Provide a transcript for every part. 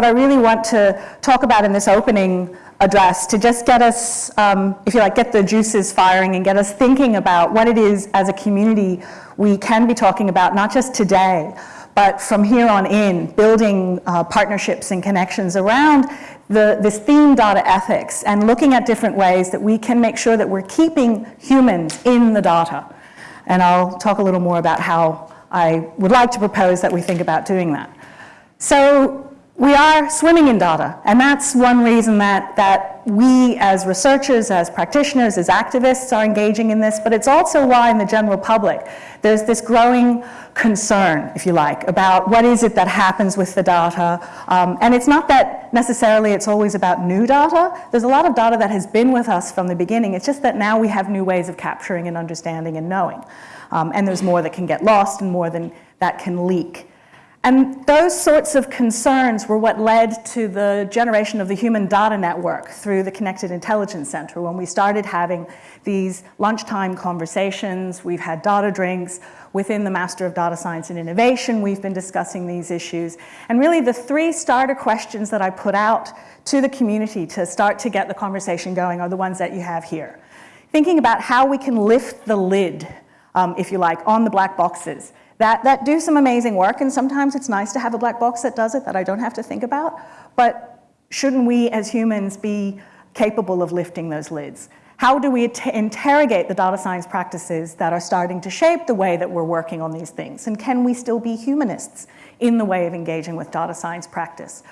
what I really want to talk about in this opening address to just get us, um, if you like, get the juices firing and get us thinking about what it is as a community we can be talking about, not just today, but from here on in, building uh, partnerships and connections around the, this theme data ethics and looking at different ways that we can make sure that we're keeping humans in the data. And I'll talk a little more about how I would like to propose that we think about doing that. So we are swimming in data, and that's one reason that, that we as researchers, as practitioners, as activists are engaging in this, but it's also why in the general public there's this growing concern, if you like, about what is it that happens with the data. Um, and it's not that necessarily it's always about new data. There's a lot of data that has been with us from the beginning. It's just that now we have new ways of capturing and understanding and knowing. Um, and there's more that can get lost and more than that can leak. And those sorts of concerns were what led to the generation of the Human Data Network through the Connected Intelligence Center when we started having these lunchtime conversations. We've had data drinks within the Master of Data Science and Innovation. We've been discussing these issues. And really the three starter questions that I put out to the community to start to get the conversation going are the ones that you have here. Thinking about how we can lift the lid, um, if you like, on the black boxes that, that do some amazing work, and sometimes it's nice to have a black box that does it that I don't have to think about, but shouldn't we as humans be capable of lifting those lids? How do we interrogate the data science practices that are starting to shape the way that we're working on these things? And can we still be humanists in the way of engaging with data science practice?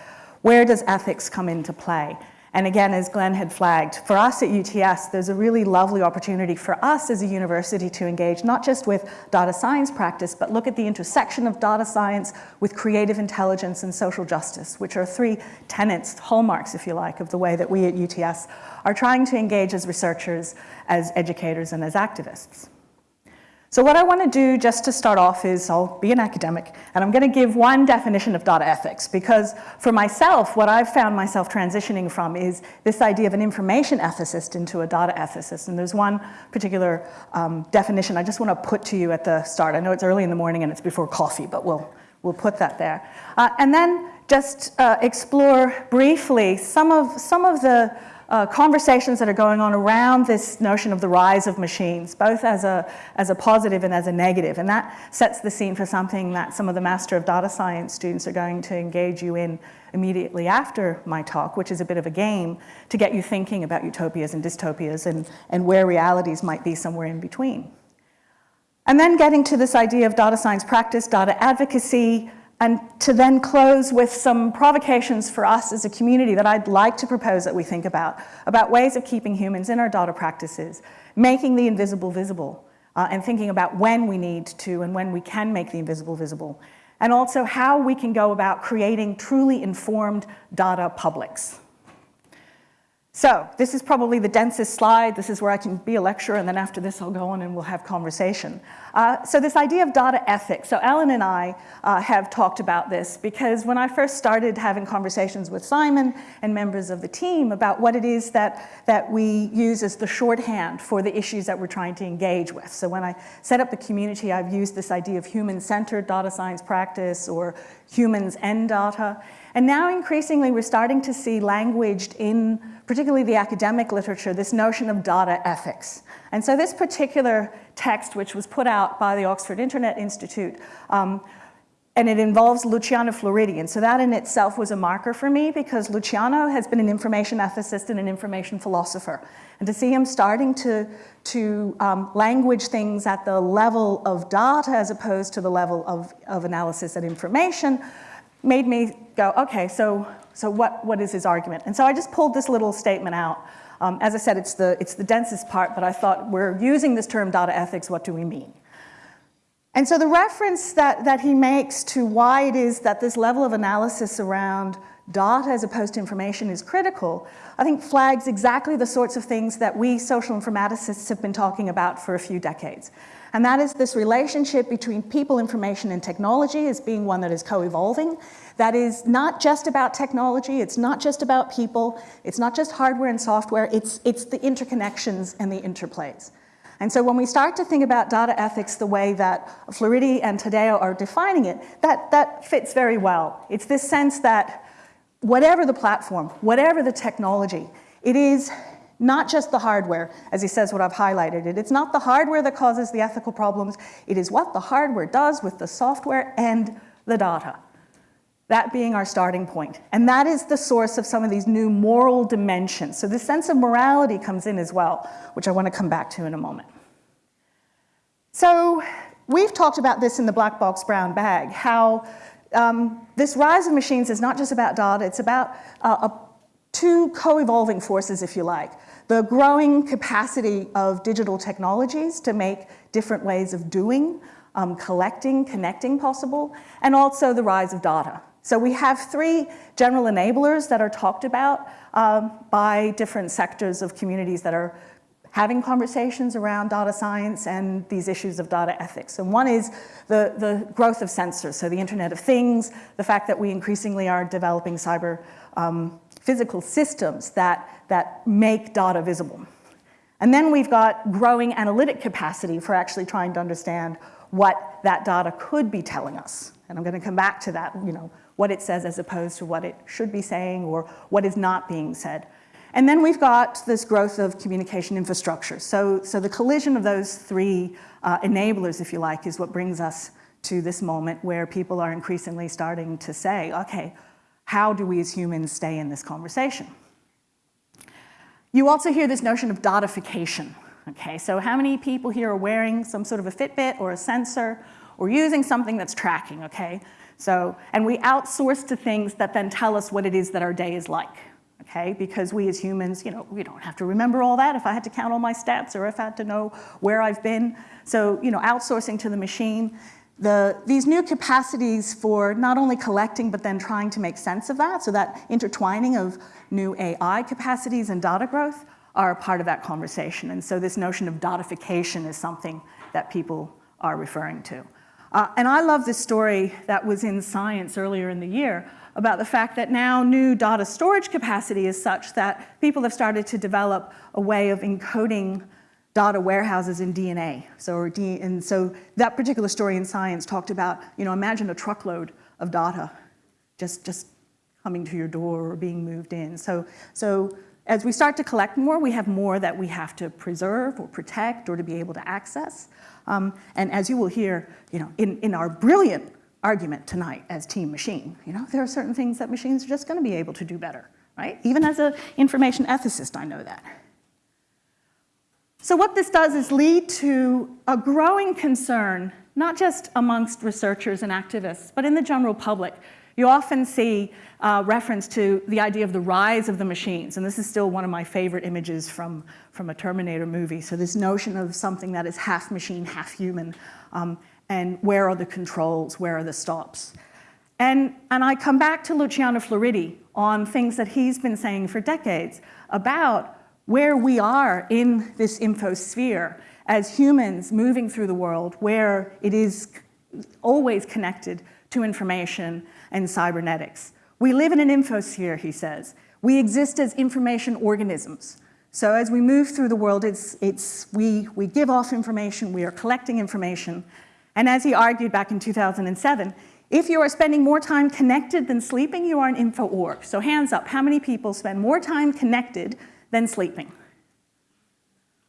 Where does ethics come into play? And again, as Glenn had flagged, for us at UTS, there's a really lovely opportunity for us as a university to engage not just with data science practice, but look at the intersection of data science with creative intelligence and social justice, which are three tenets, hallmarks, if you like, of the way that we at UTS are trying to engage as researchers, as educators, and as activists. So what I want to do just to start off is I'll be an academic and I'm going to give one definition of data ethics because for myself what I've found myself transitioning from is this idea of an information ethicist into a data ethicist and there's one particular um, definition I just want to put to you at the start. I know it's early in the morning and it's before coffee but we'll, we'll put that there. Uh, and then just uh, explore briefly some of, some of the uh, conversations that are going on around this notion of the rise of machines, both as a, as a positive and as a negative. And that sets the scene for something that some of the Master of Data Science students are going to engage you in immediately after my talk, which is a bit of a game to get you thinking about utopias and dystopias and, and where realities might be somewhere in between. And then getting to this idea of data science practice, data advocacy, and to then close with some provocations for us as a community that I'd like to propose that we think about, about ways of keeping humans in our data practices, making the invisible visible, uh, and thinking about when we need to and when we can make the invisible visible, and also how we can go about creating truly informed data publics. So this is probably the densest slide. This is where I can be a lecturer, and then after this I'll go on and we'll have conversation. Uh, so this idea of data ethics. So Alan and I uh, have talked about this because when I first started having conversations with Simon and members of the team about what it is that, that we use as the shorthand for the issues that we're trying to engage with. So when I set up the community, I've used this idea of human-centered data science practice or humans and data. And now increasingly we're starting to see languaged in particularly the academic literature, this notion of data ethics. And so this particular text, which was put out by the Oxford Internet Institute, um, and it involves Luciano Floridi. And so that in itself was a marker for me because Luciano has been an information ethicist and an information philosopher. And to see him starting to, to um, language things at the level of data as opposed to the level of, of analysis and information made me go, okay, so so what, what is his argument? And so I just pulled this little statement out. Um, as I said, it's the, it's the densest part, but I thought we're using this term data ethics, what do we mean? And so the reference that, that he makes to why it is that this level of analysis around data as opposed to information is critical, I think flags exactly the sorts of things that we social informaticists have been talking about for a few decades. And that is this relationship between people, information, and technology as being one that is co-evolving. That is not just about technology, it's not just about people, it's not just hardware and software, it's, it's the interconnections and the interplays. And so when we start to think about data ethics the way that Floridi and Taddeo are defining it, that, that fits very well. It's this sense that whatever the platform, whatever the technology, it is not just the hardware, as he says what I've highlighted it. It's not the hardware that causes the ethical problems, it is what the hardware does with the software and the data. That being our starting point. And that is the source of some of these new moral dimensions. So the sense of morality comes in as well, which I want to come back to in a moment. So we've talked about this in the black box brown bag, how um, this rise of machines is not just about data, it's about uh, a, two co-evolving forces, if you like. The growing capacity of digital technologies to make different ways of doing, um, collecting, connecting possible, and also the rise of data. So we have three general enablers that are talked about um, by different sectors of communities that are having conversations around data science and these issues of data ethics. And one is the, the growth of sensors, so the Internet of Things, the fact that we increasingly are developing cyber um, physical systems that, that make data visible. And then we've got growing analytic capacity for actually trying to understand what that data could be telling us. And I'm going to come back to that, you know, what it says as opposed to what it should be saying or what is not being said. And then we've got this growth of communication infrastructure. So, so the collision of those three uh, enablers, if you like, is what brings us to this moment where people are increasingly starting to say, okay, how do we as humans stay in this conversation? You also hear this notion of datification. Okay, so how many people here are wearing some sort of a Fitbit or a sensor or using something that's tracking, okay? So, and we outsource to things that then tell us what it is that our day is like, okay? Because we as humans, you know, we don't have to remember all that if I had to count all my steps or if I had to know where I've been. So, you know, outsourcing to the machine. The, these new capacities for not only collecting, but then trying to make sense of that, so that intertwining of new AI capacities and data growth are part of that conversation. And so this notion of datification is something that people are referring to. Uh, and I love this story that was in Science earlier in the year about the fact that now new data storage capacity is such that people have started to develop a way of encoding data warehouses in DNA. So, and so that particular story in Science talked about, you know, imagine a truckload of data just, just coming to your door or being moved in. So, so as we start to collect more, we have more that we have to preserve or protect or to be able to access. Um, and as you will hear, you know, in, in our brilliant argument tonight as team machine, you know, there are certain things that machines are just going to be able to do better, right? Even as an information ethicist, I know that. So what this does is lead to a growing concern, not just amongst researchers and activists, but in the general public, you often see uh, reference to the idea of the rise of the machines, and this is still one of my favorite images from, from a Terminator movie. So this notion of something that is half machine, half human, um, and where are the controls, where are the stops? And, and I come back to Luciano Floridi on things that he's been saying for decades about where we are in this infosphere as humans moving through the world, where it is always connected to information and cybernetics. We live in an infosphere, he says. We exist as information organisms. So as we move through the world, it's, it's, we, we give off information, we are collecting information. And as he argued back in 2007, if you are spending more time connected than sleeping, you are an info org. So hands up, how many people spend more time connected than sleeping?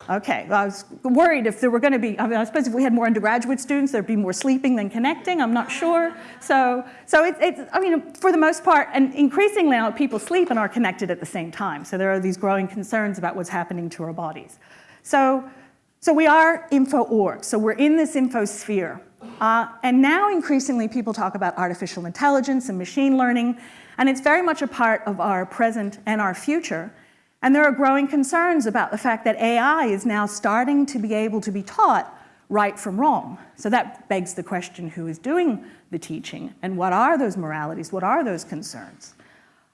Okay, well, I was worried if there were going to be, I, mean, I suppose if we had more undergraduate students, there'd be more sleeping than connecting, I'm not sure. So, so it's, it's, I mean, for the most part, and increasingly now people sleep and are connected at the same time. So there are these growing concerns about what's happening to our bodies. So, so we are info org, so we're in this info sphere. Uh, and now increasingly people talk about artificial intelligence and machine learning, and it's very much a part of our present and our future. And there are growing concerns about the fact that AI is now starting to be able to be taught right from wrong. So that begs the question, who is doing the teaching and what are those moralities, what are those concerns?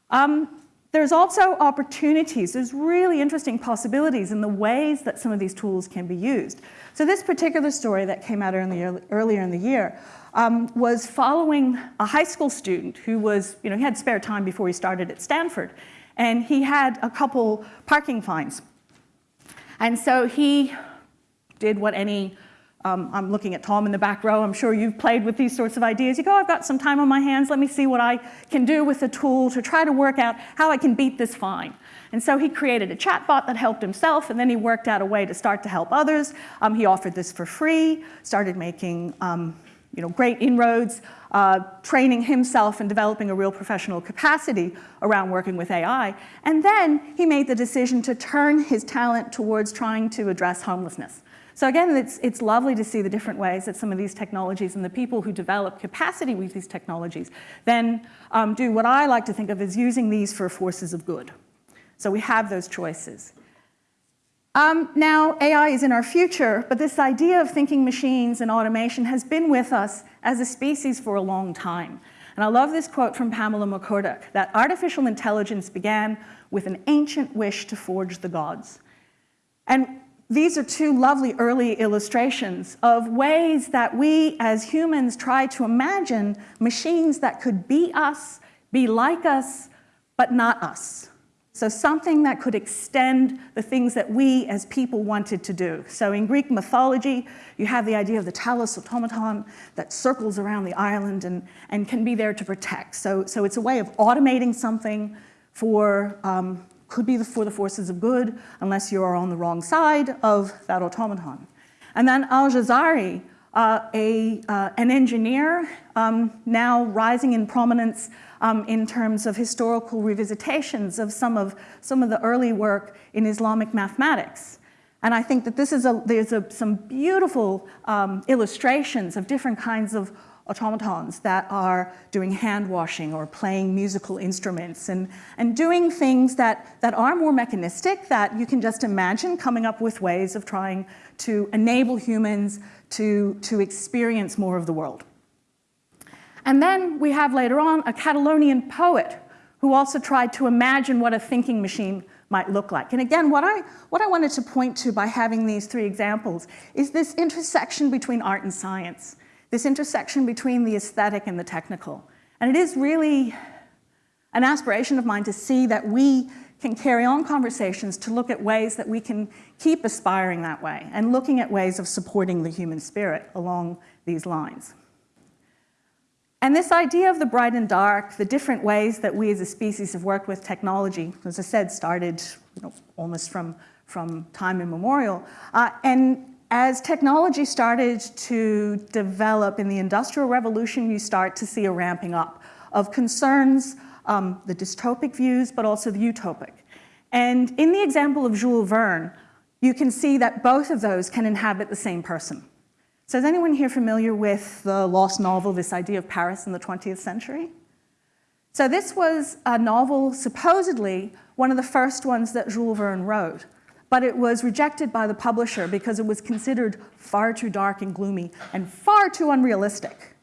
Um, there's also opportunities, there's really interesting possibilities in the ways that some of these tools can be used. So this particular story that came out earlier, earlier in the year um, was following a high school student who was, you know, he had spare time before he started at Stanford and he had a couple parking fines. And so he did what any um, I'm looking at Tom in the back row. I'm sure you've played with these sorts of ideas. You go, I've got some time on my hands. Let me see what I can do with the tool to try to work out how I can beat this fine. And so he created a chatbot that helped himself, and then he worked out a way to start to help others. Um, he offered this for free, started making um, you know, great inroads, uh, training himself and developing a real professional capacity around working with AI. And then he made the decision to turn his talent towards trying to address homelessness. So again, it's, it's lovely to see the different ways that some of these technologies and the people who develop capacity with these technologies then um, do what I like to think of as using these for forces of good. So we have those choices. Um, now, AI is in our future, but this idea of thinking machines and automation has been with us as a species for a long time. And I love this quote from Pamela McCorduck, that artificial intelligence began with an ancient wish to forge the gods. And these are two lovely early illustrations of ways that we as humans try to imagine machines that could be us, be like us, but not us. So something that could extend the things that we as people wanted to do. So in Greek mythology, you have the idea of the Talos automaton that circles around the island and, and can be there to protect. So, so it's a way of automating something for um, could be for the forces of good, unless you are on the wrong side of that automaton. And then Al-Jazari, uh, a, uh, an engineer, um, now rising in prominence um, in terms of historical revisitations of some of, some of the early work in Islamic mathematics. And I think that this is a, there's a, some beautiful um, illustrations of different kinds of automatons that are doing hand washing or playing musical instruments and, and doing things that, that are more mechanistic that you can just imagine coming up with ways of trying to enable humans to, to experience more of the world. And then we have later on a Catalonian poet who also tried to imagine what a thinking machine might look like. And again, what I, what I wanted to point to by having these three examples is this intersection between art and science this intersection between the aesthetic and the technical. And it is really an aspiration of mine to see that we can carry on conversations to look at ways that we can keep aspiring that way and looking at ways of supporting the human spirit along these lines. And this idea of the bright and dark, the different ways that we as a species have worked with technology, as I said, started you know, almost from, from time immemorial. Uh, and as technology started to develop in the Industrial Revolution, you start to see a ramping up of concerns, um, the dystopic views, but also the utopic. And in the example of Jules Verne, you can see that both of those can inhabit the same person. So is anyone here familiar with the lost novel, this idea of Paris in the 20th century? So this was a novel, supposedly, one of the first ones that Jules Verne wrote but it was rejected by the publisher because it was considered far too dark and gloomy and far too unrealistic.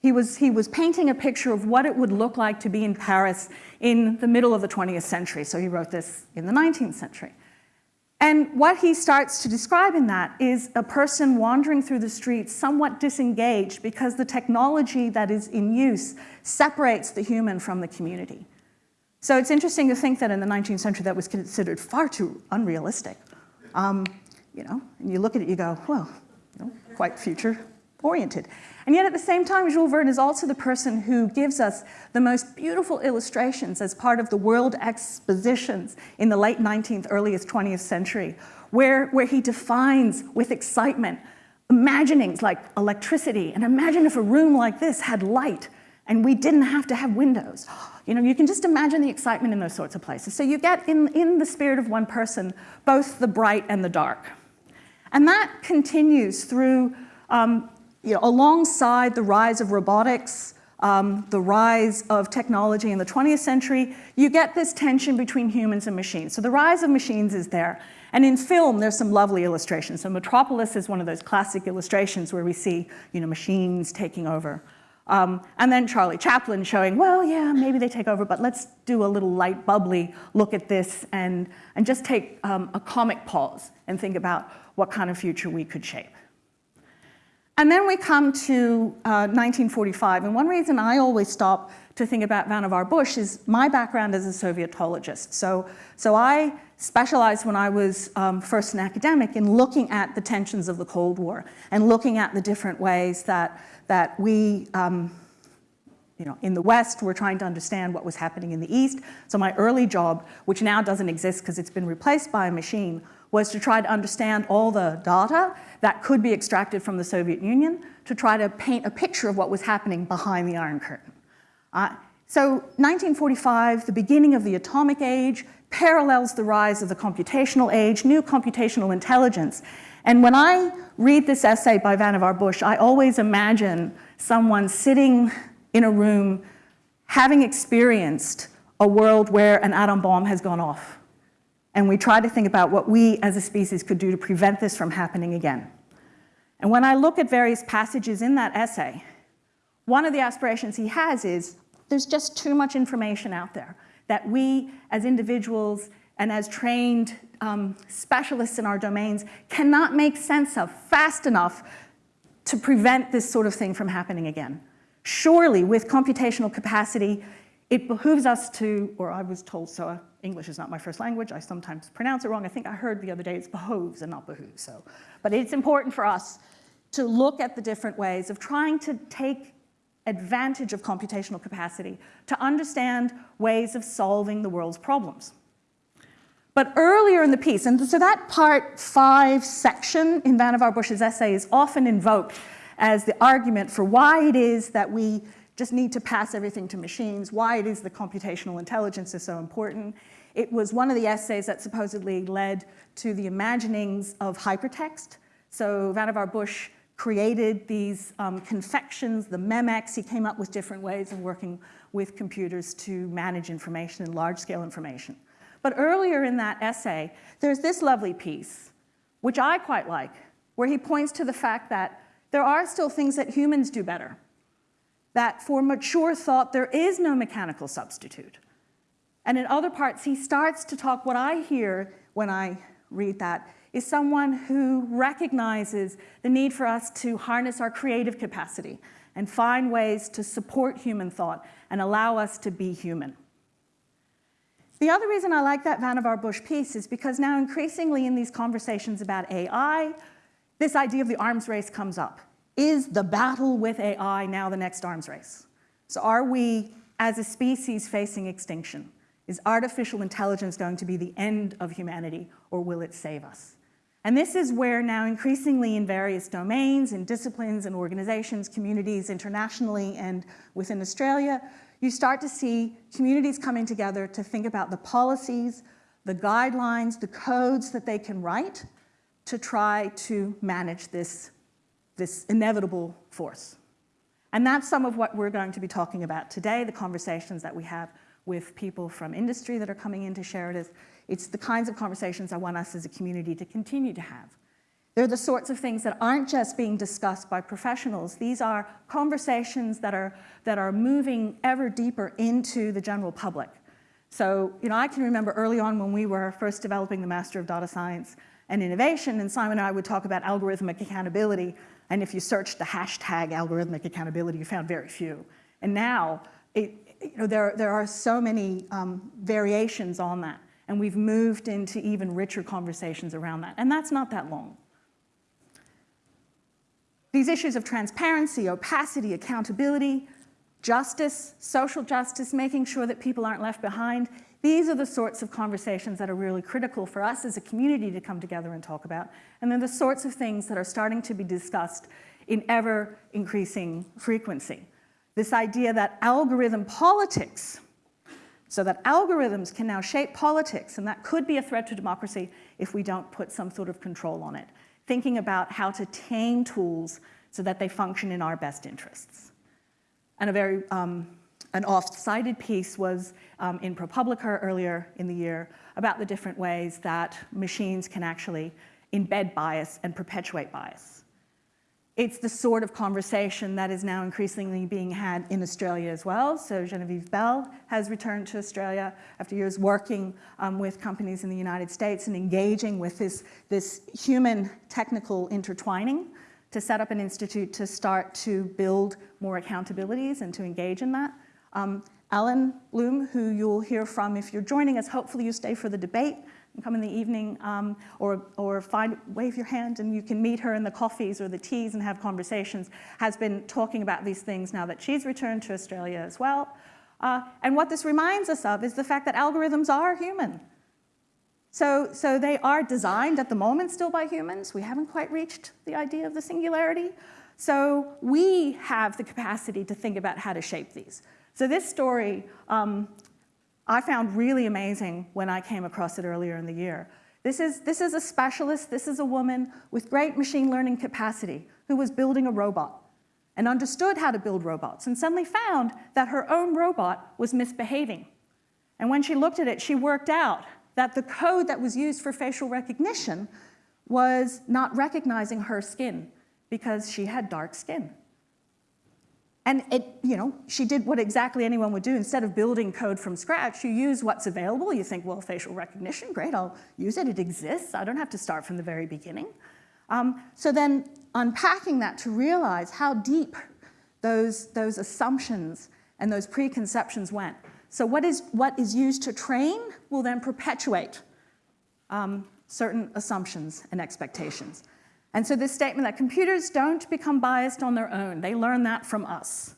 He was, he was painting a picture of what it would look like to be in Paris in the middle of the 20th century, so he wrote this in the 19th century. And what he starts to describe in that is a person wandering through the streets somewhat disengaged because the technology that is in use separates the human from the community. So it's interesting to think that in the 19th century that was considered far too unrealistic. Um, you know, and you look at it, you go, well, you know, quite future oriented. And yet at the same time, Jules Verne is also the person who gives us the most beautiful illustrations as part of the world expositions in the late 19th, earliest 20th century, where, where he defines with excitement imaginings like electricity, and imagine if a room like this had light and we didn't have to have windows. You know, you can just imagine the excitement in those sorts of places. So you get in, in the spirit of one person, both the bright and the dark. And that continues through, um, you know, alongside the rise of robotics, um, the rise of technology in the 20th century, you get this tension between humans and machines. So the rise of machines is there. And in film, there's some lovely illustrations. So Metropolis is one of those classic illustrations where we see, you know, machines taking over. Um, and then Charlie Chaplin showing, well, yeah, maybe they take over, but let's do a little light, bubbly look at this and, and just take um, a comic pause and think about what kind of future we could shape. And then we come to uh, 1945, and one reason I always stop to think about Vannevar Bush is my background as a Sovietologist. So, so I specialized when I was um, first an academic in looking at the tensions of the Cold War and looking at the different ways that, that we, um, you know, in the West were trying to understand what was happening in the East. So my early job, which now doesn't exist because it's been replaced by a machine, was to try to understand all the data that could be extracted from the Soviet Union to try to paint a picture of what was happening behind the Iron Curtain. Uh, so 1945, the beginning of the atomic age, parallels the rise of the computational age, new computational intelligence. And when I read this essay by Vannevar Bush, I always imagine someone sitting in a room having experienced a world where an atom bomb has gone off. And we try to think about what we as a species could do to prevent this from happening again. And when I look at various passages in that essay, one of the aspirations he has is there's just too much information out there that we as individuals and as trained um, specialists in our domains cannot make sense of fast enough to prevent this sort of thing from happening again. Surely, with computational capacity, it behooves us to, or I was told so, uh, English is not my first language, I sometimes pronounce it wrong. I think I heard the other day it's behoves and not behooves, so. But it's important for us to look at the different ways of trying to take advantage of computational capacity to understand ways of solving the world's problems. But earlier in the piece, and so that part five section in Vannevar Bush's essay is often invoked as the argument for why it is that we just need to pass everything to machines, why it is the computational intelligence is so important. It was one of the essays that supposedly led to the imaginings of hypertext. So Vannevar Bush created these um, confections, the Memex. He came up with different ways of working with computers to manage information and large-scale information. But earlier in that essay, there's this lovely piece, which I quite like, where he points to the fact that there are still things that humans do better, that for mature thought, there is no mechanical substitute. And in other parts, he starts to talk, what I hear when I read that is someone who recognizes the need for us to harness our creative capacity and find ways to support human thought and allow us to be human. The other reason I like that Vannevar Bush piece is because now increasingly in these conversations about AI, this idea of the arms race comes up. Is the battle with AI now the next arms race? So are we, as a species, facing extinction? Is artificial intelligence going to be the end of humanity, or will it save us? And this is where now increasingly in various domains and disciplines and organizations, communities internationally and within Australia, you start to see communities coming together to think about the policies, the guidelines, the codes that they can write to try to manage this, this inevitable force. And that's some of what we're going to be talking about today, the conversations that we have with people from industry that are coming in to share it. It's the kinds of conversations I want us as a community to continue to have. They're the sorts of things that aren't just being discussed by professionals. These are conversations that are, that are moving ever deeper into the general public. So, you know, I can remember early on when we were first developing the Master of Data Science and Innovation, and Simon and I would talk about algorithmic accountability, and if you searched the hashtag algorithmic accountability, you found very few. And now, it, you know, there, there are so many um, variations on that. And we've moved into even richer conversations around that. And that's not that long. These issues of transparency, opacity, accountability, justice, social justice, making sure that people aren't left behind, these are the sorts of conversations that are really critical for us as a community to come together and talk about. And they're the sorts of things that are starting to be discussed in ever increasing frequency. This idea that algorithm politics so that algorithms can now shape politics, and that could be a threat to democracy if we don't put some sort of control on it. Thinking about how to tame tools so that they function in our best interests. And a very, um, an oft-cited piece was um, in ProPublica earlier in the year about the different ways that machines can actually embed bias and perpetuate bias. It's the sort of conversation that is now increasingly being had in Australia as well. So Genevieve Bell has returned to Australia after years working um, with companies in the United States and engaging with this, this human technical intertwining to set up an institute to start to build more accountabilities and to engage in that. Um, Alan Bloom, who you'll hear from if you're joining us. Hopefully you stay for the debate and come in the evening um, or, or find, wave your hand and you can meet her in the coffees or the teas and have conversations, has been talking about these things now that she's returned to Australia as well. Uh, and what this reminds us of is the fact that algorithms are human. So, so they are designed at the moment still by humans. We haven't quite reached the idea of the singularity. So we have the capacity to think about how to shape these. So this story um, I found really amazing when I came across it earlier in the year. This is, this is a specialist, this is a woman with great machine learning capacity who was building a robot and understood how to build robots and suddenly found that her own robot was misbehaving. And when she looked at it, she worked out that the code that was used for facial recognition was not recognizing her skin because she had dark skin. And it, you know, she did what exactly anyone would do. Instead of building code from scratch, you use what's available. You think, well, facial recognition, great, I'll use it. It exists. I don't have to start from the very beginning. Um, so then unpacking that to realize how deep those, those assumptions and those preconceptions went. So what is, what is used to train will then perpetuate um, certain assumptions and expectations. And so this statement that computers don't become biased on their own, they learn that from us.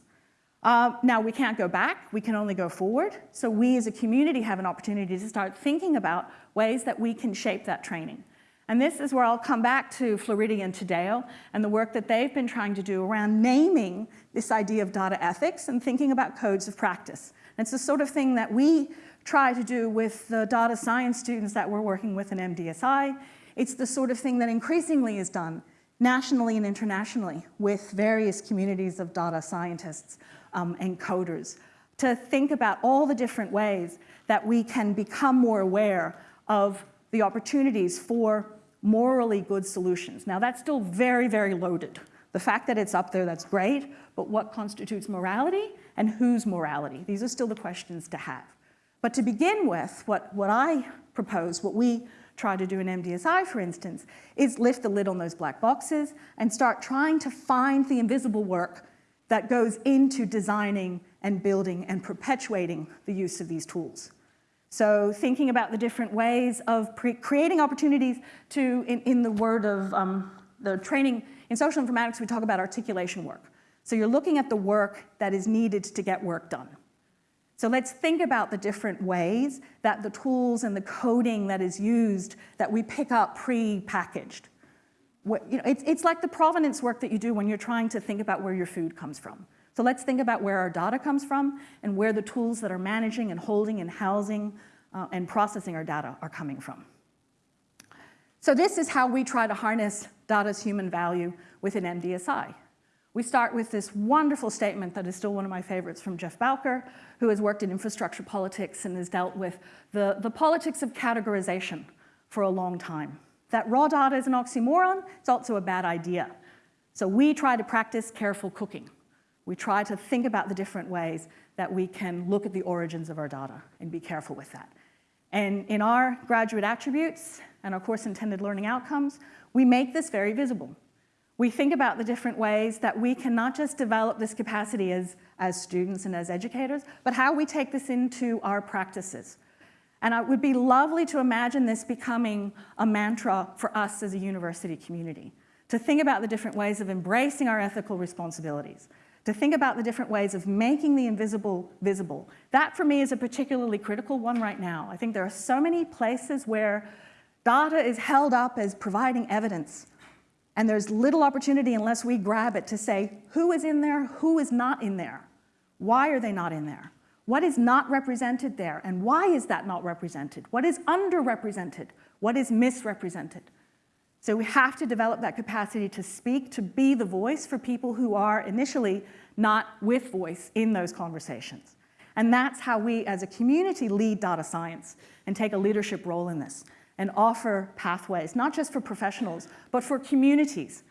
Uh, now, we can't go back, we can only go forward. So we as a community have an opportunity to start thinking about ways that we can shape that training. And this is where I'll come back to Floridi and Taddeo and the work that they've been trying to do around naming this idea of data ethics and thinking about codes of practice. And it's the sort of thing that we try to do with the data science students that we're working with in MDSI. It's the sort of thing that increasingly is done nationally and internationally with various communities of data scientists um, and coders to think about all the different ways that we can become more aware of the opportunities for morally good solutions. Now that's still very, very loaded. The fact that it's up there, that's great, but what constitutes morality and whose morality? These are still the questions to have. But to begin with, what, what I propose, what we try to do an MDSI, for instance, is lift the lid on those black boxes and start trying to find the invisible work that goes into designing and building and perpetuating the use of these tools. So thinking about the different ways of creating opportunities to, in, in the word of um, the training, in social informatics we talk about articulation work. So you're looking at the work that is needed to get work done. So let's think about the different ways that the tools and the coding that is used that we pick up pre-packaged. You know, it's, it's like the provenance work that you do when you're trying to think about where your food comes from. So let's think about where our data comes from and where the tools that are managing and holding and housing uh, and processing our data are coming from. So this is how we try to harness data's human value within MDSI. We start with this wonderful statement that is still one of my favorites from Jeff Bowker, who has worked in infrastructure politics and has dealt with the, the politics of categorization for a long time. That raw data is an oxymoron, it's also a bad idea. So we try to practice careful cooking. We try to think about the different ways that we can look at the origins of our data and be careful with that. And in our graduate attributes and our course intended learning outcomes, we make this very visible we think about the different ways that we can not just develop this capacity as, as students and as educators, but how we take this into our practices. And it would be lovely to imagine this becoming a mantra for us as a university community, to think about the different ways of embracing our ethical responsibilities, to think about the different ways of making the invisible visible. That for me is a particularly critical one right now. I think there are so many places where data is held up as providing evidence and there's little opportunity unless we grab it to say, who is in there, who is not in there? Why are they not in there? What is not represented there, and why is that not represented? What is underrepresented? What is misrepresented? So we have to develop that capacity to speak, to be the voice for people who are initially not with voice in those conversations. And that's how we as a community lead data science and take a leadership role in this and offer pathways, not just for professionals, but for communities.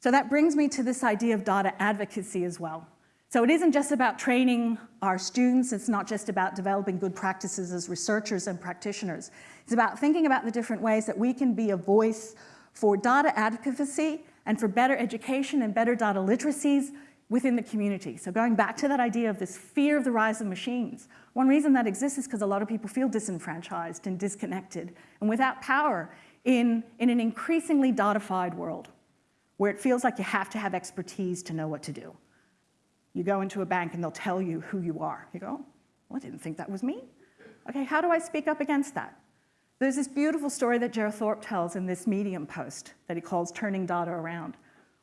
So that brings me to this idea of data advocacy as well. So it isn't just about training our students, it's not just about developing good practices as researchers and practitioners. It's about thinking about the different ways that we can be a voice for data advocacy and for better education and better data literacies within the community. So going back to that idea of this fear of the rise of machines, one reason that exists is because a lot of people feel disenfranchised and disconnected and without power in, in an increasingly datafied world where it feels like you have to have expertise to know what to do. You go into a bank and they'll tell you who you are. You go, oh, well, I didn't think that was me. Okay, how do I speak up against that? There's this beautiful story that Jer Thorp tells in this Medium post that he calls Turning Data Around,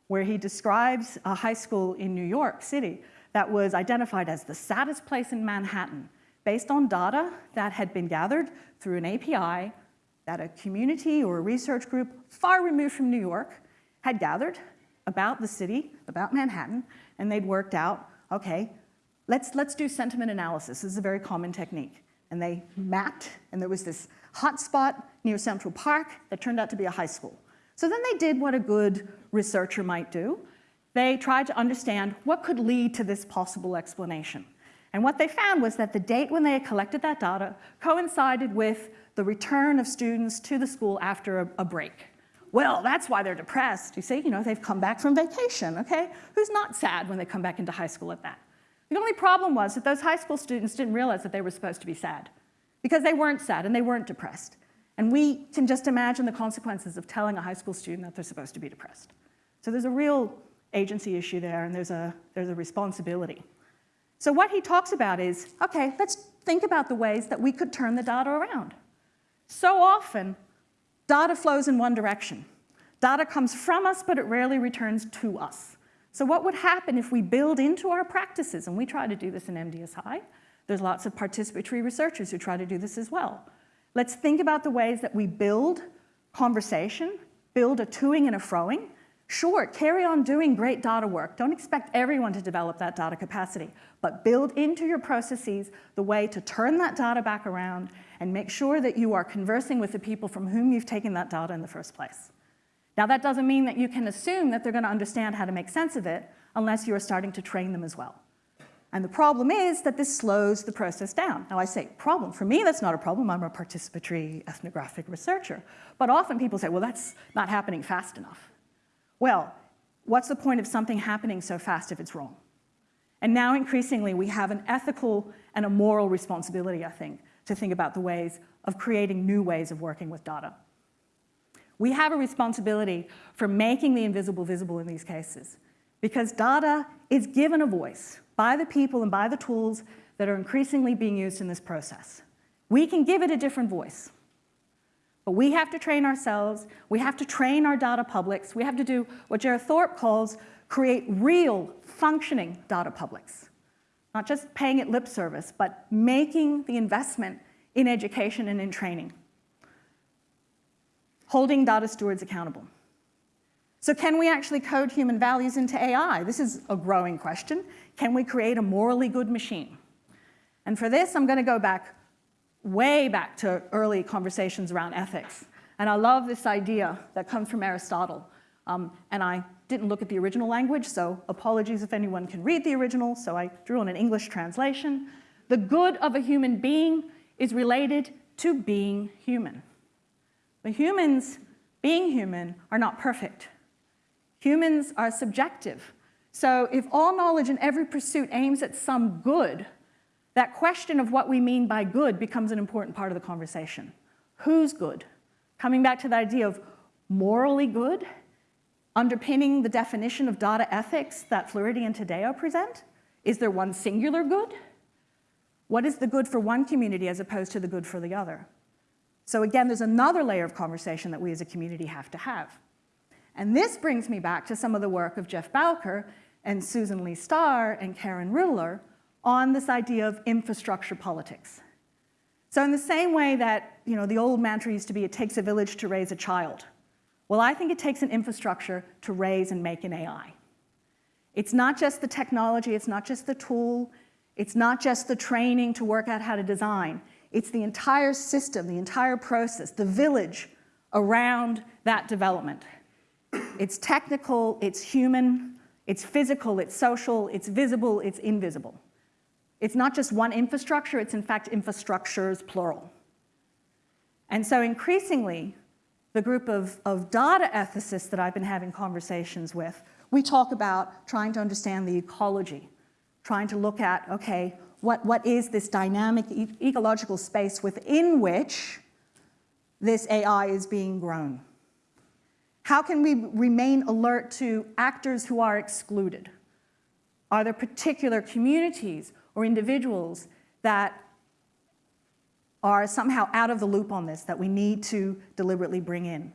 where he describes a high school in New York City that was identified as the saddest place in Manhattan based on data that had been gathered through an API that a community or a research group far removed from New York had gathered about the city, about Manhattan, and they'd worked out, okay, let's, let's do sentiment analysis. This is a very common technique. And they mapped, and there was this hot spot near Central Park that turned out to be a high school. So then they did what a good researcher might do. They tried to understand what could lead to this possible explanation. And what they found was that the date when they had collected that data coincided with the return of students to the school after a, a break. Well, that's why they're depressed. You see, you know, they've come back from vacation, okay? Who's not sad when they come back into high school at that? The only problem was that those high school students didn't realize that they were supposed to be sad because they weren't sad and they weren't depressed. And we can just imagine the consequences of telling a high school student that they're supposed to be depressed. So there's a real agency issue there and there's a, there's a responsibility. So what he talks about is, okay, let's think about the ways that we could turn the data around. So often, Data flows in one direction. Data comes from us, but it rarely returns to us. So what would happen if we build into our practices, and we try to do this in MDSI, there's lots of participatory researchers who try to do this as well. Let's think about the ways that we build conversation, build a toing and a froing. Sure, carry on doing great data work. Don't expect everyone to develop that data capacity, but build into your processes the way to turn that data back around and make sure that you are conversing with the people from whom you've taken that data in the first place. Now that doesn't mean that you can assume that they're going to understand how to make sense of it unless you are starting to train them as well. And the problem is that this slows the process down. Now I say problem, for me that's not a problem, I'm a participatory ethnographic researcher. But often people say, well that's not happening fast enough. Well, what's the point of something happening so fast if it's wrong? And now increasingly we have an ethical and a moral responsibility, I think, to think about the ways of creating new ways of working with data. We have a responsibility for making the invisible visible in these cases because data is given a voice by the people and by the tools that are increasingly being used in this process. We can give it a different voice. But we have to train ourselves, we have to train our data publics, we have to do what Jared Thorp calls create real functioning data publics not just paying it lip service, but making the investment in education and in training. Holding data stewards accountable. So can we actually code human values into AI? This is a growing question. Can we create a morally good machine? And for this, I'm gonna go back, way back to early conversations around ethics. And I love this idea that comes from Aristotle. Um, and I didn't look at the original language, so apologies if anyone can read the original, so I drew on an English translation. The good of a human being is related to being human. But humans, being human, are not perfect. Humans are subjective. So if all knowledge in every pursuit aims at some good, that question of what we mean by good becomes an important part of the conversation. Who's good? Coming back to the idea of morally good Underpinning the definition of data ethics that Floridi and Taddeo present, is there one singular good? What is the good for one community as opposed to the good for the other? So again, there's another layer of conversation that we as a community have to have. And this brings me back to some of the work of Jeff Bowker and Susan Leigh Star and Karen Ruhleder on this idea of infrastructure politics. So in the same way that you know, the old mantra used to be, it takes a village to raise a child, well, I think it takes an infrastructure to raise and make an AI. It's not just the technology, it's not just the tool, it's not just the training to work out how to design. It's the entire system, the entire process, the village around that development. It's technical, it's human, it's physical, it's social, it's visible, it's invisible. It's not just one infrastructure, it's in fact infrastructures, plural. And so increasingly, the group of, of data ethicists that I've been having conversations with, We talk about trying to understand the ecology, trying to look at, okay, what, what is this dynamic e ecological space within which this AI is being grown? How can we remain alert to actors who are excluded? Are there particular communities or individuals that are somehow out of the loop on this that we need to deliberately bring in?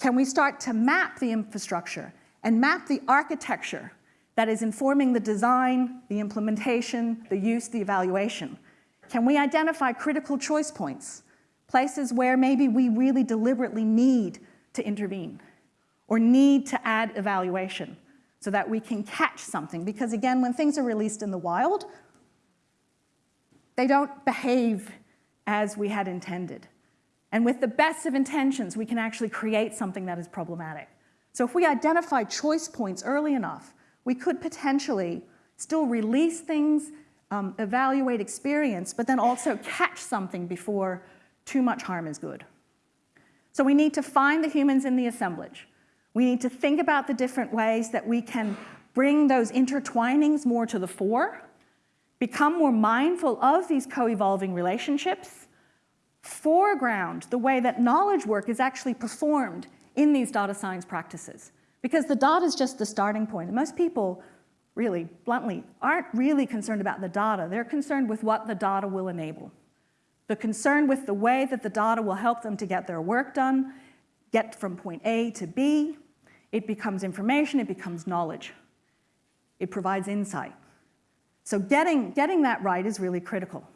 Can we start to map the infrastructure and map the architecture that is informing the design, the implementation, the use, the evaluation? Can we identify critical choice points, places where maybe we really deliberately need to intervene or need to add evaluation so that we can catch something? Because again, when things are released in the wild, they don't behave as we had intended. And with the best of intentions, we can actually create something that is problematic. So if we identify choice points early enough, we could potentially still release things, um, evaluate experience, but then also catch something before too much harm is good. So we need to find the humans in the assemblage. We need to think about the different ways that we can bring those intertwinings more to the fore, become more mindful of these co-evolving relationships, foreground the way that knowledge work is actually performed in these data science practices. Because the data is just the starting point. And most people, really, bluntly, aren't really concerned about the data. They're concerned with what the data will enable. They're concerned with the way that the data will help them to get their work done, get from point A to B. It becomes information, it becomes knowledge. It provides insight. So getting, getting that right is really critical.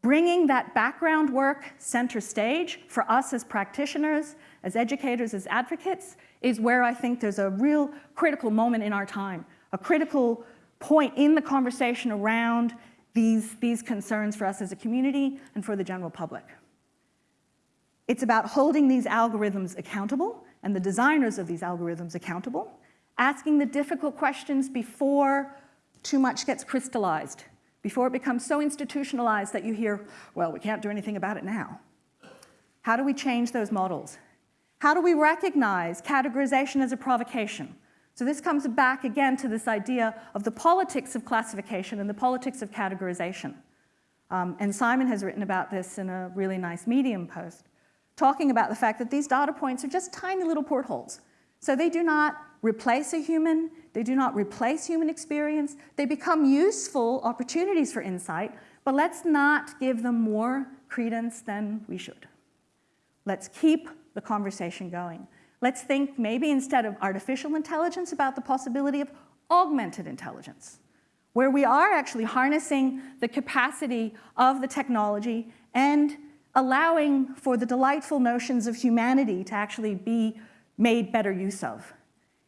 Bringing that background work center stage for us as practitioners, as educators, as advocates, is where I think there's a real critical moment in our time, a critical point in the conversation around these, these concerns for us as a community and for the general public. It's about holding these algorithms accountable and the designers of these algorithms accountable, asking the difficult questions before too much gets crystallized, before it becomes so institutionalized that you hear, well, we can't do anything about it now. How do we change those models? How do we recognize categorization as a provocation? So this comes back again to this idea of the politics of classification and the politics of categorization. Um, and Simon has written about this in a really nice Medium post, talking about the fact that these data points are just tiny little portholes. So they do not replace a human, they do not replace human experience, they become useful opportunities for insight, but let's not give them more credence than we should. Let's keep the conversation going. Let's think maybe instead of artificial intelligence about the possibility of augmented intelligence, where we are actually harnessing the capacity of the technology and allowing for the delightful notions of humanity to actually be made better use of.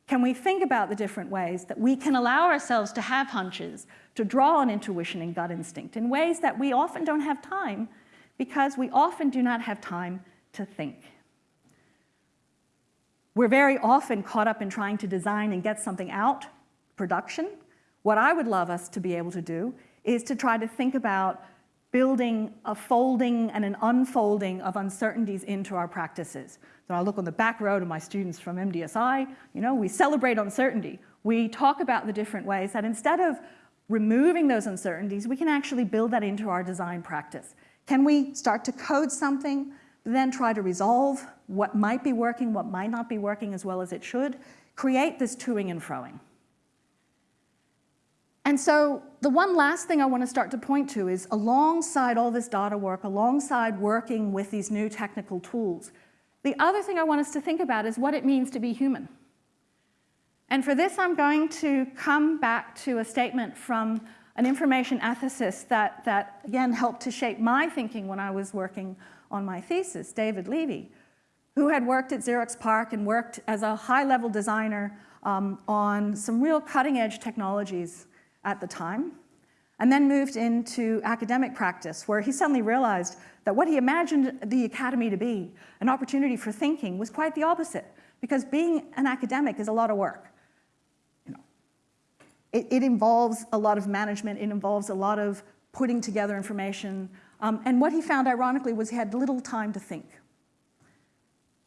Can we think about the different ways that we can allow ourselves to have hunches, to draw on intuition and gut instinct in ways that we often don't have time because we often do not have time to think. We're very often caught up in trying to design and get something out, production. What I would love us to be able to do is to try to think about building a folding and an unfolding of uncertainties into our practices. So I look on the back row to my students from MDSI, you know, we celebrate uncertainty. We talk about the different ways that instead of removing those uncertainties, we can actually build that into our design practice. Can we start to code something, then try to resolve what might be working, what might not be working as well as it should, create this toing and froing. And so the one last thing I want to start to point to is alongside all this data work, alongside working with these new technical tools, the other thing I want us to think about is what it means to be human. And for this, I'm going to come back to a statement from an information ethicist that, that again, helped to shape my thinking when I was working on my thesis, David Levy, who had worked at Xerox PARC and worked as a high-level designer um, on some real cutting-edge technologies at the time, and then moved into academic practice, where he suddenly realized that what he imagined the academy to be, an opportunity for thinking, was quite the opposite, because being an academic is a lot of work. You know, it, it involves a lot of management, it involves a lot of putting together information, um, and what he found, ironically, was he had little time to think.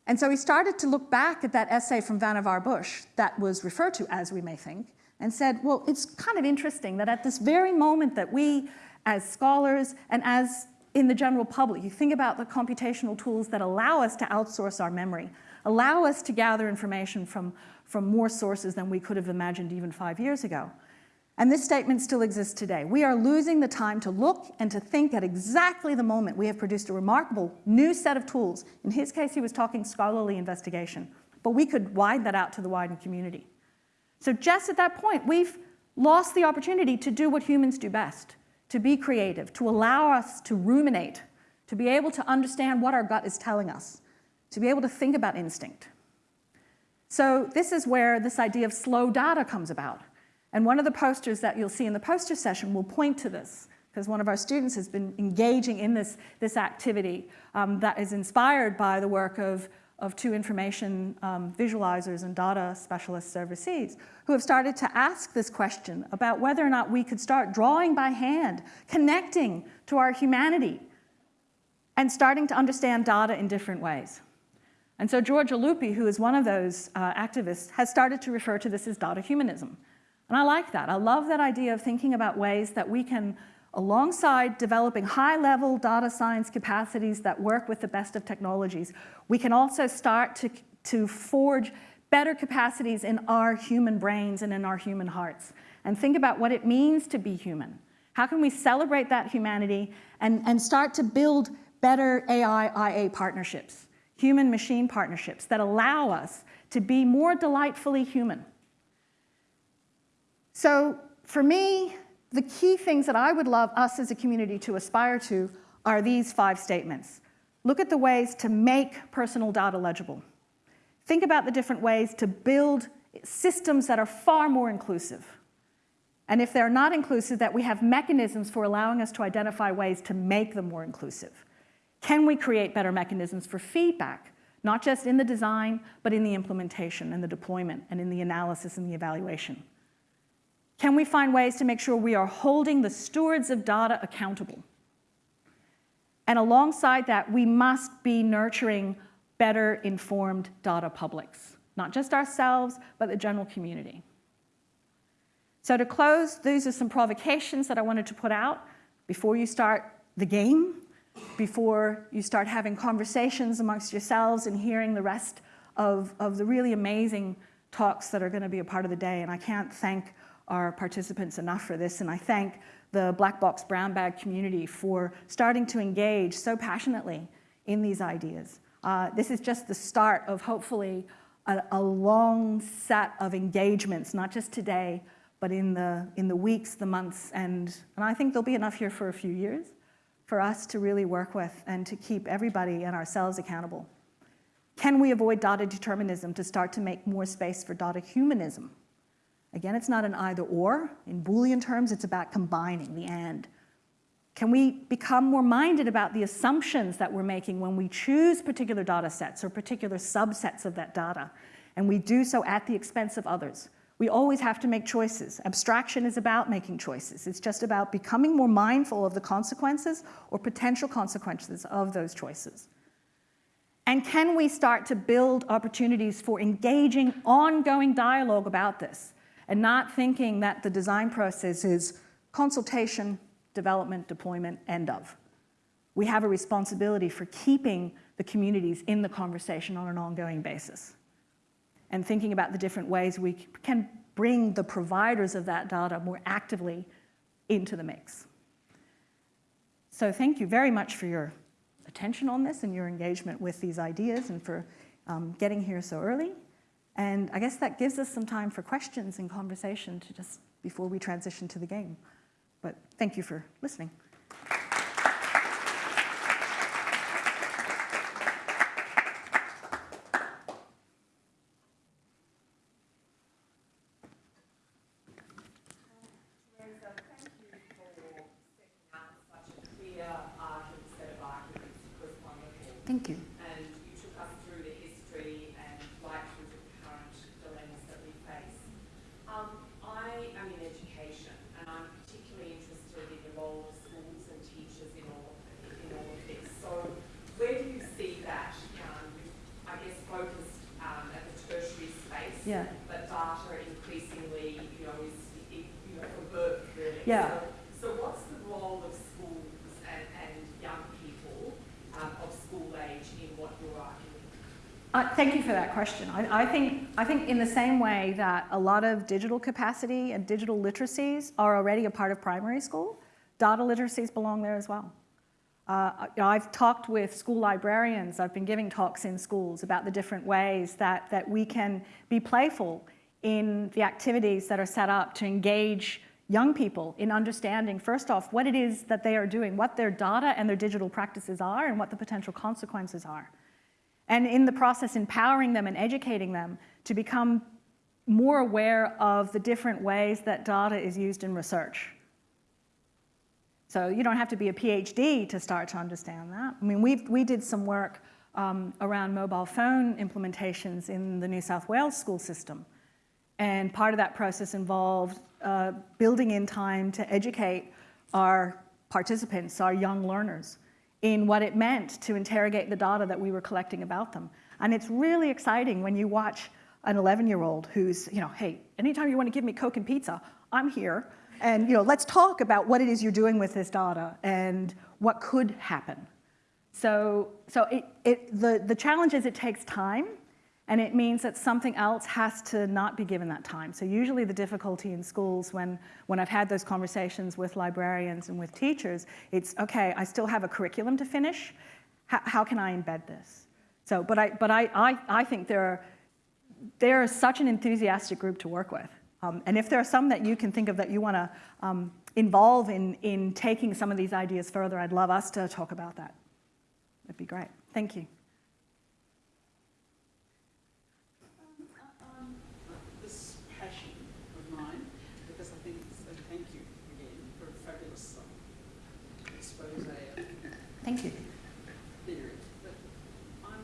And so he started to look back at that essay from Vannevar Bush that was referred to as we may think, and said, well, it's kind of interesting that at this very moment that we, as scholars and as in the general public, you think about the computational tools that allow us to outsource our memory, allow us to gather information from, from more sources than we could have imagined even five years ago. And this statement still exists today. We are losing the time to look and to think at exactly the moment we have produced a remarkable new set of tools. In his case, he was talking scholarly investigation, but we could widen that out to the wider community. So just at that point, we've lost the opportunity to do what humans do best, to be creative, to allow us to ruminate, to be able to understand what our gut is telling us, to be able to think about instinct. So this is where this idea of slow data comes about. And one of the posters that you'll see in the poster session will point to this, because one of our students has been engaging in this, this activity um, that is inspired by the work of, of two information um, visualizers and data specialists overseas, who have started to ask this question about whether or not we could start drawing by hand, connecting to our humanity, and starting to understand data in different ways. And so Giorgia Lupi, who is one of those uh, activists, has started to refer to this as data humanism. And I like that. I love that idea of thinking about ways that we can, alongside developing high-level data science capacities that work with the best of technologies, we can also start to, to forge better capacities in our human brains and in our human hearts, and think about what it means to be human. How can we celebrate that humanity and, and start to build better AI-IA partnerships? human-machine partnerships that allow us to be more delightfully human. So for me, the key things that I would love us as a community to aspire to are these five statements. Look at the ways to make personal data legible. Think about the different ways to build systems that are far more inclusive. And if they're not inclusive, that we have mechanisms for allowing us to identify ways to make them more inclusive. Can we create better mechanisms for feedback, not just in the design, but in the implementation and the deployment and in the analysis and the evaluation? Can we find ways to make sure we are holding the stewards of data accountable? And alongside that, we must be nurturing better informed data publics, not just ourselves, but the general community. So to close, these are some provocations that I wanted to put out before you start the game before you start having conversations amongst yourselves and hearing the rest of, of the really amazing talks that are going to be a part of the day. And I can't thank our participants enough for this. And I thank the Black Box Brown Bag community for starting to engage so passionately in these ideas. Uh, this is just the start of hopefully a, a, long set of engagements, not just today, but in the, in the weeks, the months, and, and I think there'll be enough here for a few years for us to really work with and to keep everybody and ourselves accountable? Can we avoid data determinism to start to make more space for data humanism? Again, it's not an either or. In Boolean terms, it's about combining the and. Can we become more minded about the assumptions that we're making when we choose particular data sets or particular subsets of that data? And we do so at the expense of others. We always have to make choices. Abstraction is about making choices. It's just about becoming more mindful of the consequences or potential consequences of those choices. And can we start to build opportunities for engaging ongoing dialogue about this and not thinking that the design process is consultation, development, deployment, end of. We have a responsibility for keeping the communities in the conversation on an ongoing basis and thinking about the different ways we can bring the providers of that data more actively into the mix. So thank you very much for your attention on this and your engagement with these ideas and for um, getting here so early. And I guess that gives us some time for questions and conversation to just before we transition to the game. But thank you for listening. Thank you. And you took us through the history and right through the current dilemmas that we face. Um, I am in education and I'm particularly interested in the role of schools and teachers in all, in all of this. So where do you see that, um, I guess, Yeah. But data increasingly, you know, is, you know, for work really. Yeah. So, so what's the role of schools and, and young people um, of school age in what you're arguing? Uh, thank you for that question. I, I, think, I think in the same way that a lot of digital capacity and digital literacies are already a part of primary school, data literacies belong there as well. Uh, I've talked with school librarians, I've been giving talks in schools about the different ways that, that we can be playful in the activities that are set up to engage young people in understanding, first off, what it is that they are doing, what their data and their digital practices are, and what the potential consequences are. And in the process, empowering them and educating them to become more aware of the different ways that data is used in research. So you don't have to be a PhD to start to understand that. I mean, we we did some work um, around mobile phone implementations in the New South Wales school system. And part of that process involved uh, building in time to educate our participants, our young learners, in what it meant to interrogate the data that we were collecting about them. And it's really exciting when you watch an 11-year-old who's, you know, hey, anytime you want to give me Coke and pizza, I'm here. And you know, let's talk about what it is you're doing with this data and what could happen. So, so it, it, the, the challenge is it takes time and it means that something else has to not be given that time. So usually the difficulty in schools when, when I've had those conversations with librarians and with teachers, it's, okay, I still have a curriculum to finish. How, how can I embed this? So, but I, but I, I, I think they're, they're such an enthusiastic group to work with. Um, and if there are some that you can think of that you want to um, involve in, in taking some of these ideas further, I'd love us to talk about that. That'd be great. Thank you. Um, this passion of mine, because I think it's, and thank you again for a fabulous um, expose of Thank you. theory. But I'm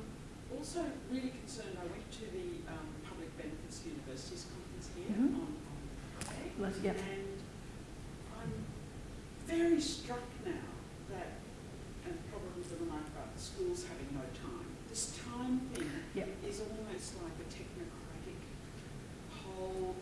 also really concerned. I went to the um, Public Benefits Universities conference here Mhm. on, on Friday, Let's, yeah. and I'm very struck now that, and probably the remark about the schools having no time. This time thing Yeah. is almost like a technocratic whole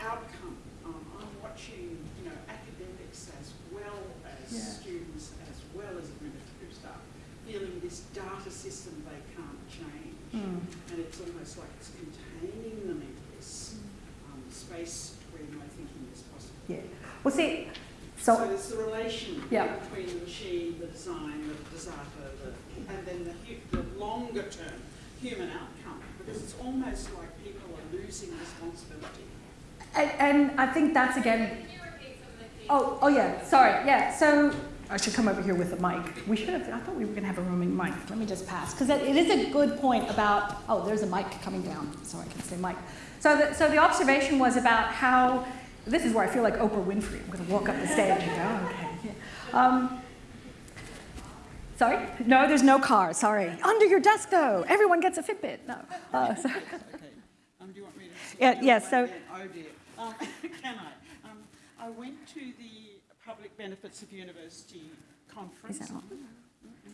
outcome. Um, I'm watching, you know, academics as well as Yeah. students, as well as administrative staff, feeling this data system they can't change. Mm. And it's almost like it's containing them in this um, space where no thinking is possible. Yeah. Well, see, So, so, it's the relation Yeah. between the machine, the design, the desire, the, and then the, hu- the longer term human outcome, because it's almost like people are losing responsibility. and, and I think that's again, oh, oh yeah, sorry, yeah. So I should come over here with a mic. We should have, I thought we were going to have a roaming mic. Let me just pass, because it it is a good point about, oh, there's a mic coming down, so I can say mic. So the, so the observation was about how, this is where I feel like Oprah Winfrey. I'm going to walk up the stage and go, okay. yeah. Um, sorry? No, there's no car, sorry. Under your desk, though. Everyone gets a Fitbit. No. Uh, so- Okay. Um, do you want me to? Yeah, yeah, so- Oh dear. Um, can I? Um, I went to the Public Benefits of University conference. Is that on?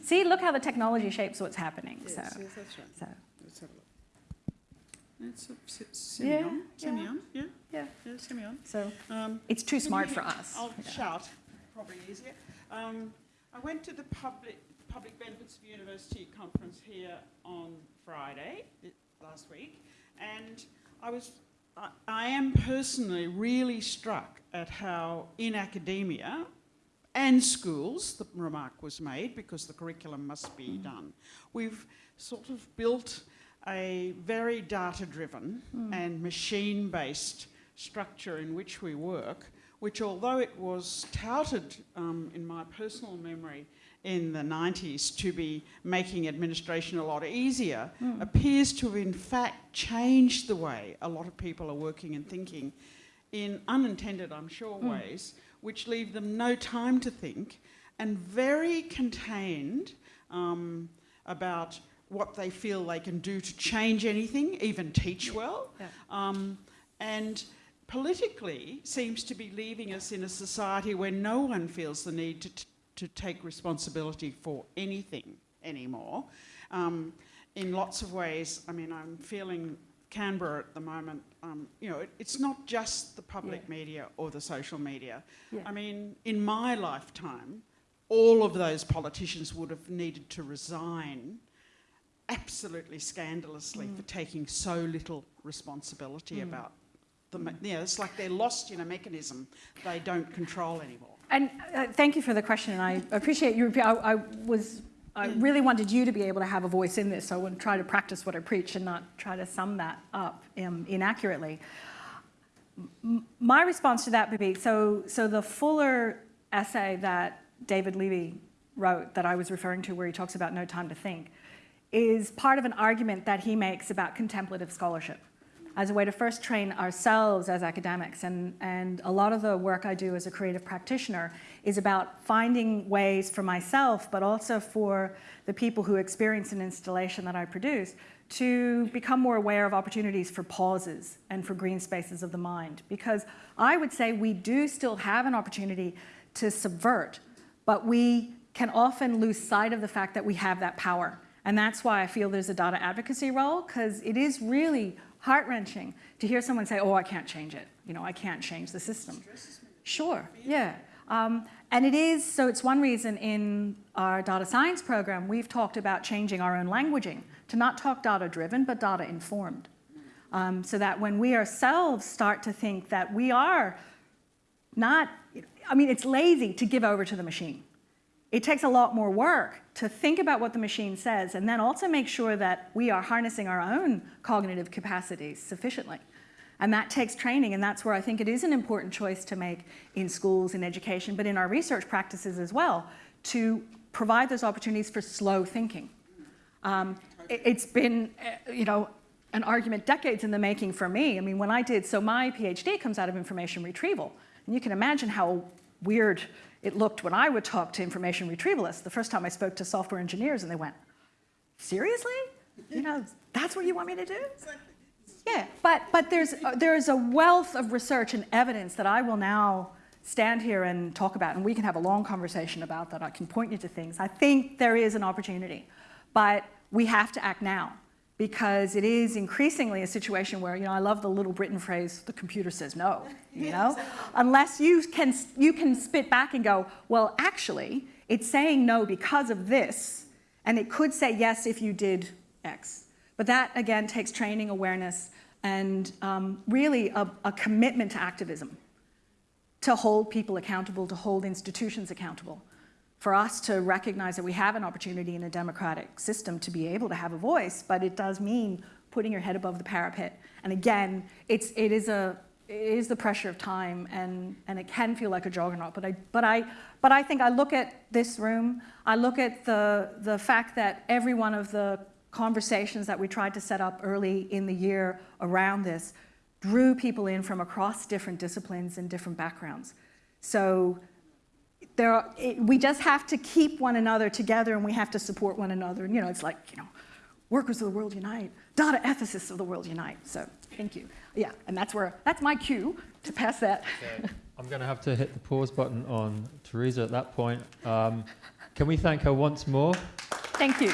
See, look how the technology shapes what's happening. Yes, so, yes, that's right. so Let's have a look. It's a, s- semi Yeah, on, yeah. yeah, yeah. yeah, semi on. So Um, it's too smart for us. I'll Yeah. shout, probably easier. Um, I went to the public, Public Benefits of University conference here on Friday, last week, and I was, I, I am personally really struck at how in academia and schools, the remark was made, because the curriculum must be mm. done, we've sort of built a very data-driven mm. and machine-based structure in which we work, which although it was touted um, in my personal memory in the 90s to be making administration a lot easier, mm. appears to have in fact changed the way a lot of people are working and thinking in unintended, I'm sure, ways, which leave them no time to think and very contained um, about what they feel they can do to change anything, even teach well. Yeah. Um, and politically seems to be leaving us in a society where no one feels the need to, t- to take responsibility for anything anymore. Um, in lots of ways, I mean, I'm feeling Canberra at the moment, um, you know, it, it's not just the public Yeah. media or the social media. Yeah. I mean, in my lifetime, all of those politicians would have needed to resign absolutely scandalously Mm. for taking so little responsibility about the, you know, it's like they're lost in a mechanism they don't control anymore. And uh, thank you for the question, and I appreciate you. I, I was, I really wanted you to be able to have a voice in this, so I would try to practice what I preach and not try to sum that up um, inaccurately. M- my response to that would be, so, so the fuller essay that David Levy wrote that I was referring to, where he talks about no time to think, is part of an argument that he makes about contemplative scholarship as a way to first train ourselves as academics. And, and a lot of the work I do as a creative practitioner is about finding ways for myself, but also for the people who experience an installation that I produce, to become more aware of opportunities for pauses and for green spaces of the mind. Because I would say we do still have an opportunity to subvert, but we can often lose sight of the fact that we have that power. And that's why I feel there's a data advocacy role, because it is really heart-wrenching to hear someone say, oh, I can't change it. You know, I can't change the system. Sure, yeah. Um, and it is, so it's one reason in our data science program, we've talked about changing our own languaging to not talk data-driven, but data-informed. Um, so that when we ourselves start to think that we are not, I mean, it's lazy to give over to the machine. It takes a lot more work to think about what the machine says and then also make sure that we are harnessing our own cognitive capacities sufficiently. And that takes training, and that's where I think it is an important choice to make in schools, in education, but in our research practices as well, to provide those opportunities for slow thinking. Um, it, it's been, uh, you know, an argument decades in the making for me. I mean, when I did, so my PhD comes out of information retrieval. And you can imagine how weird it looked when I would talk to information retrievalists. The first time I spoke to software engineers and they went, seriously? You know, that's what you want me to do? Yeah, but, but there's, uh, there's a wealth of research and evidence that I will now stand here and talk about, and we can have a long conversation about that. I can point you to things. I think there is an opportunity, but we have to act now because it is increasingly a situation where, you know, I love the Little Britain phrase, the computer says no, you know? Unless you can, you can spit back and go, well, actually, it's saying no because of this, and it could say yes if you did X. But that, again, takes training, awareness, and um, really a, a commitment to activism, to hold people accountable, to hold institutions accountable, for us to recognize that we have an opportunity in a democratic system to be able to have a voice, but it does mean putting your head above the parapet. And again, it's, it, is a, it is the pressure of time, and, and it can feel like a juggernaut. But I, but, I, but I think I look at this room, I look at the, the fact that every one of the conversations that we tried to set up early in the year around this drew people in from across different disciplines and different backgrounds. So there are, it, we just have to keep one another together and we have to support one another. And, you know, it's like, you know, workers of the world unite, data ethicists of the world unite. So thank you. Yeah, and that's where, that's my cue to pass that. So I'm going to have to hit the pause button on Teresa at that point. Um, can we thank her once more? Thank you.